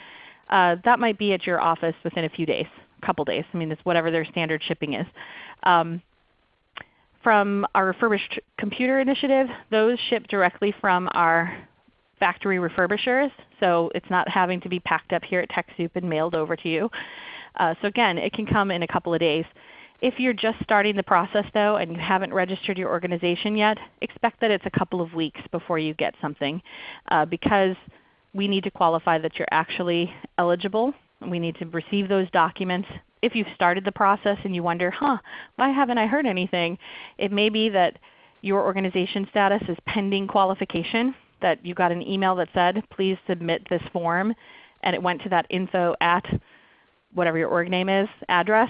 uh, that might be at your office within a few days, a couple days. I mean, it's whatever their standard shipping is. Um, from our refurbished computer initiative, those ship directly from our factory refurbishers. So it's not having to be packed up here at TechSoup and mailed over to you. Uh, so again, it can come in a couple of days. If you're just starting the process though and you haven't registered your organization yet, expect that it's a couple of weeks before you get something uh, because we need to qualify that you're actually eligible. We need to receive those documents. If you've started the process and you wonder, huh, why haven't I heard anything? It may be that your organization status is pending qualification, that you got an email that said, please submit this form, and it went to that info at whatever your org name is address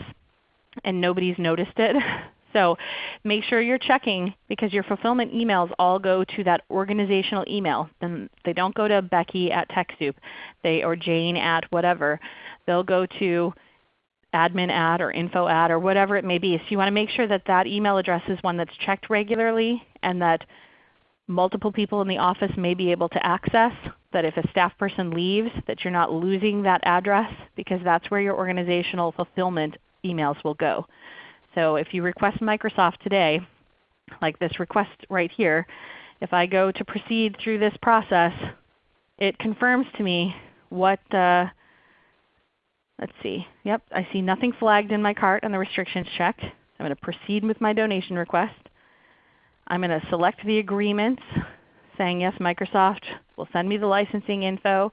and nobody's noticed it. So make sure you're checking because your fulfillment emails all go to that organizational email. Then they don't go to Becky at TechSoup they, or Jane at whatever. They'll go to admin at or info at or whatever it may be. So you want to make sure that that email address is one that's checked regularly and that multiple people in the office may be able to access, that if a staff person leaves that you're not losing that address because that's where your organizational fulfillment emails will go. So if you request Microsoft today, like this request right here, if I go to proceed through this process, it confirms to me what, uh, let's see, yep, I see nothing flagged in my cart and the restrictions checked. I'm going to proceed with my donation request. I'm going to select the agreements saying yes, Microsoft will send me the licensing info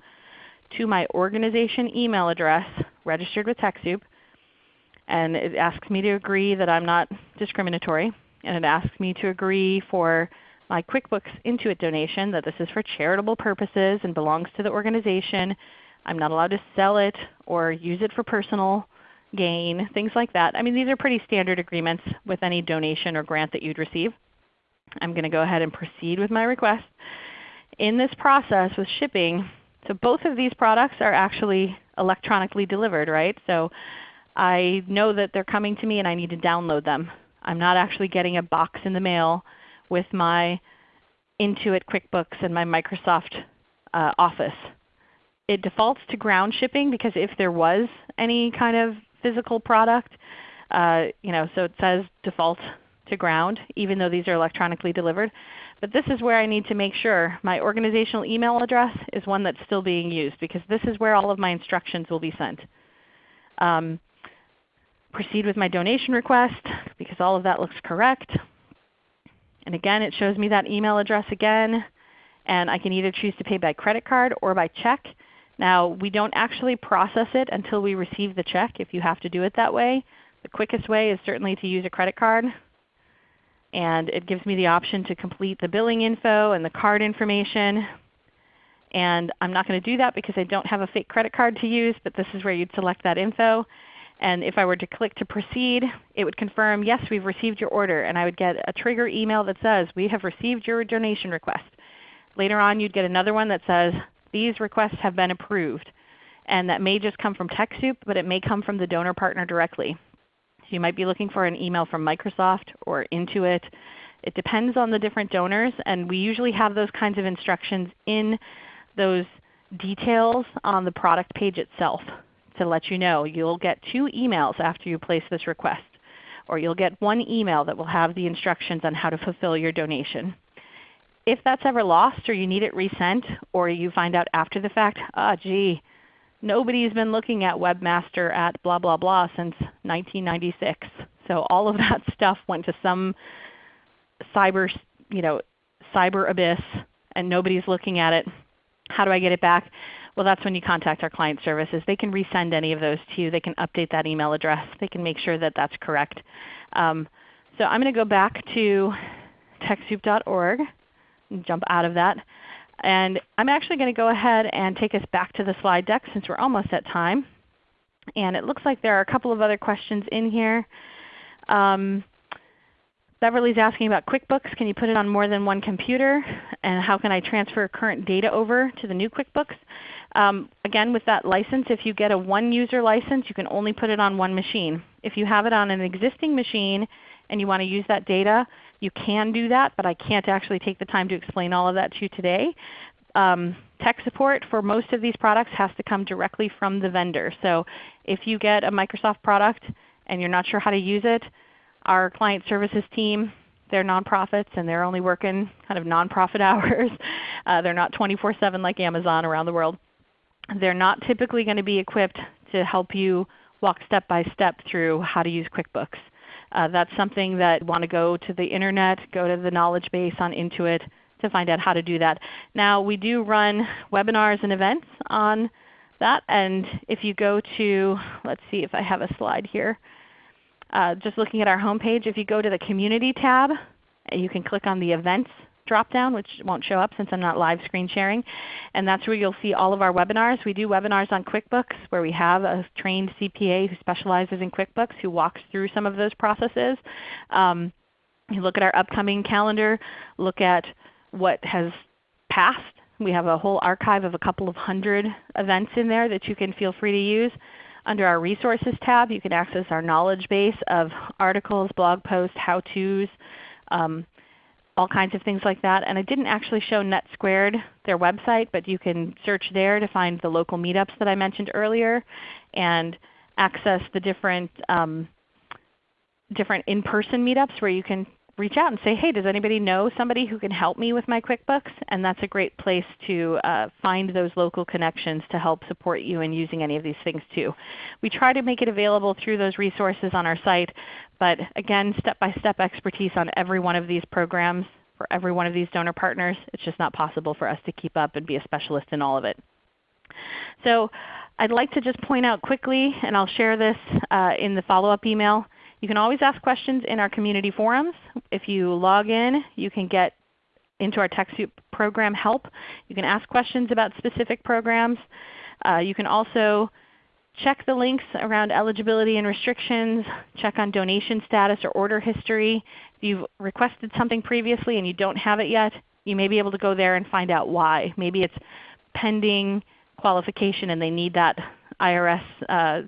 to my organization email address registered with TechSoup and it asks me to agree that I'm not discriminatory, and it asks me to agree for my QuickBooks Intuit donation that this is for charitable purposes and belongs to the organization. I'm not allowed to sell it or use it for personal gain, things like that. I mean these are pretty standard agreements with any donation or grant that you'd receive. I'm going to go ahead and proceed with my request. In this process with shipping, so both of these products are actually electronically delivered, right? So I know that they're coming to me and I need to download them. I'm not actually getting a box in the mail with my Intuit QuickBooks and my Microsoft uh, Office. It defaults to ground shipping because if there was any kind of physical product, uh, you know, so it says default to ground even though these are electronically delivered. But this is where I need to make sure my organizational email address is one that's still being used because this is where all of my instructions will be sent. Um, proceed with my donation request because all of that looks correct. And again, it shows me that email address again. And I can either choose to pay by credit card or by check. Now we don't actually process it until we receive the check if you have to do it that way. The quickest way is certainly to use a credit card. And it gives me the option to complete the billing info and the card information. And I'm not going to do that because I don't have a fake credit card to use, but this is where you'd select that info. And if I were to click to proceed, it would confirm, yes, we've received your order. And I would get a trigger email that says, we have received your donation request. Later on you'd get another one that says, these requests have been approved. And that may just come from TechSoup, but it may come from the donor partner directly. So you might be looking for an email from Microsoft or Intuit. It depends on the different donors, and we usually have those kinds of instructions in those details on the product page itself to let you know. You'll get two emails after you place this request, or you'll get one email that will have the instructions on how to fulfill your donation. If that's ever lost or you need it resent, or you find out after the fact, ah gee, nobody's been looking at Webmaster at blah blah blah since 1996. So all of that stuff went to some cyber, you know, cyber abyss and nobody's looking at it. How do I get it back? Well, that's when you contact our client services. They can resend any of those to you. They can update that email address. They can make sure that that's correct. Um, so I'm going to go back to TechSoup.org and jump out of that. And I'm actually going to go ahead and take us back to the slide deck since we're almost at time. And it looks like there are a couple of other questions in here. Um, Beverly's asking about QuickBooks. Can you put it on more than one computer? And how can I transfer current data over to the new QuickBooks? Um, again, with that license, if you get a one-user license, you can only put it on one machine. If you have it on an existing machine and you want to use that data, you can do that, but I can't actually take the time to explain all of that to you today. Um, tech support for most of these products has to come directly from the vendor. So if you get a Microsoft product and you're not sure how to use it, our client services team, they're nonprofits and they're only working kind of nonprofit hours. Uh, they're not 24-7 like Amazon around the world. They're not typically going to be equipped to help you walk step by step through how to use QuickBooks. Uh, that's something that want to go to the Internet, go to the knowledge base on Intuit to find out how to do that. Now we do run webinars and events on that. And if you go to, let's see if I have a slide here. Uh, just looking at our homepage, if you go to the Community tab, you can click on the Events drop-down, which won't show up since I'm not live screen sharing. And that's where you'll see all of our webinars. We do webinars on QuickBooks where we have a trained CPA who specializes in QuickBooks who walks through some of those processes. Um, you look at our upcoming calendar, look at what has passed. We have a whole archive of a couple of hundred events in there that you can feel free to use. Under our Resources tab, you can access our knowledge base of articles, blog posts, how-tos, um, all kinds of things like that. And I didn't actually show NetSquared, their website, but you can search there to find the local meetups that I mentioned earlier and access the different, um, different in-person meetups where you can reach out and say, hey, does anybody know somebody who can help me with my QuickBooks? And that's a great place to uh, find those local connections to help support you in using any of these things too. We try to make it available through those resources on our site, but again, step-by-step -step expertise on every one of these programs for every one of these donor partners. It's just not possible for us to keep up and be a specialist in all of it. So I'd like to just point out quickly, and I'll share this uh, in the follow-up email, you can always ask questions in our community forums. If you log in, you can get into our TechSoup program help. You can ask questions about specific programs. Uh, you can also check the links around eligibility and restrictions, check on donation status or order history. If you've requested something previously and you don't have it yet, you may be able to go there and find out why. Maybe it's pending qualification and they need that IRS uh,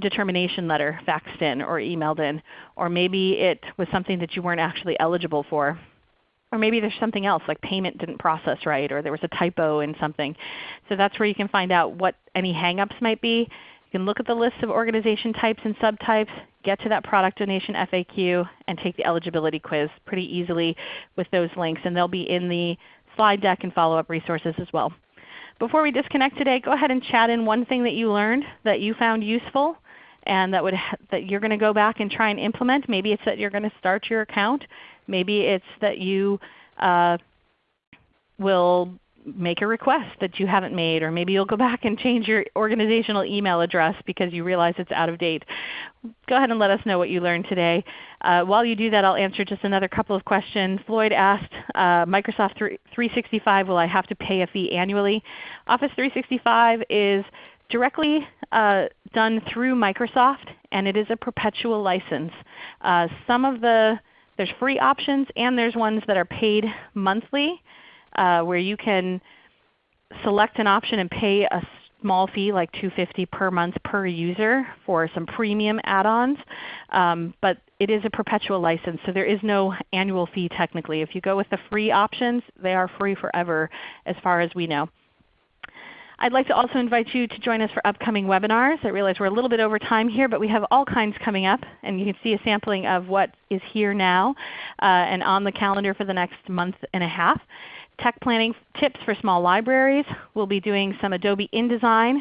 determination letter faxed in or emailed in. Or maybe it was something that you weren't actually eligible for. Or maybe there's something else like payment didn't process right or there was a typo in something. So that's where you can find out what any hangups might be. You can look at the list of organization types and subtypes, get to that product donation FAQ, and take the eligibility quiz pretty easily with those links. And they'll be in the slide deck and follow-up resources as well. Before we disconnect today, go ahead and chat in one thing that you learned that you found useful and that, would that you're going to go back and try and implement. Maybe it's that you're going to start your account. Maybe it's that you uh, will make a request that you haven't made, or maybe you'll go back and change your organizational email address because you realize it's out of date. Go ahead and let us know what you learned today. Uh, while you do that, I'll answer just another couple of questions. Floyd asked, uh, Microsoft 365, will I have to pay a fee annually? Office 365 is directly uh, done through Microsoft, and it is a perpetual license. Uh, some of the there's free options, and there's ones that are paid monthly uh, where you can select an option and pay a small fee like 250 per month per user for some premium add-ons. Um, but it is a perpetual license, so there is no annual fee technically. If you go with the free options, they are free forever as far as we know. I'd like to also invite you to join us for upcoming webinars. I realize we're a little bit over time here, but we have all kinds coming up, and you can see a sampling of what is here now uh, and on the calendar for the next month and a half tech planning tips for small libraries. We'll be doing some Adobe InDesign,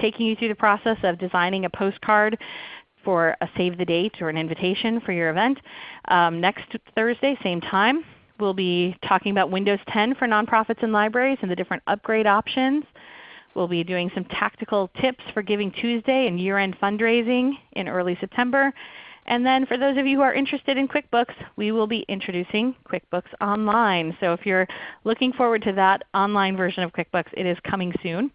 taking you through the process of designing a postcard for a save the date or an invitation for your event. Um, next Thursday, same time, we'll be talking about Windows 10 for nonprofits and libraries and the different upgrade options. We'll be doing some tactical tips for Giving Tuesday and year-end fundraising in early September. And then for those of you who are interested in QuickBooks, we will be introducing QuickBooks Online. So if you're looking forward to that online version of QuickBooks, it is coming soon.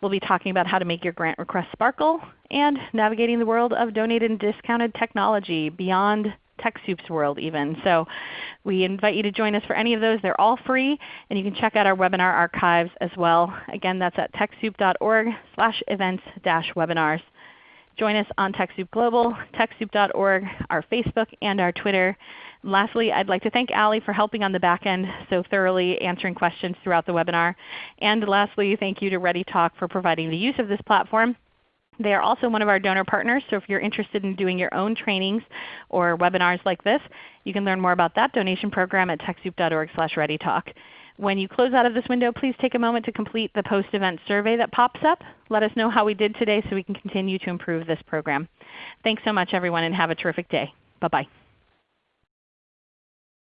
We'll be talking about how to make your grant request sparkle and navigating the world of donated and discounted technology beyond TechSoup's world even. So we invite you to join us for any of those. They're all free, and you can check out our webinar archives as well. Again, that's at TechSoup.org slash events dash webinars. Join us on TechSoup Global, TechSoup.org, our Facebook, and our Twitter. lastly, I'd like to thank Ali for helping on the back end so thoroughly answering questions throughout the webinar. And lastly, thank you to ReadyTalk for providing the use of this platform. They are also one of our donor partners, so if you're interested in doing your own trainings or webinars like this, you can learn more about that donation program at TechSoup.org slash readytalk. When you close out of this window, please take a moment to complete the post-event survey that pops up. Let us know how we did today so we can continue to improve this program. Thanks so much everyone and have a terrific day. Bye-bye.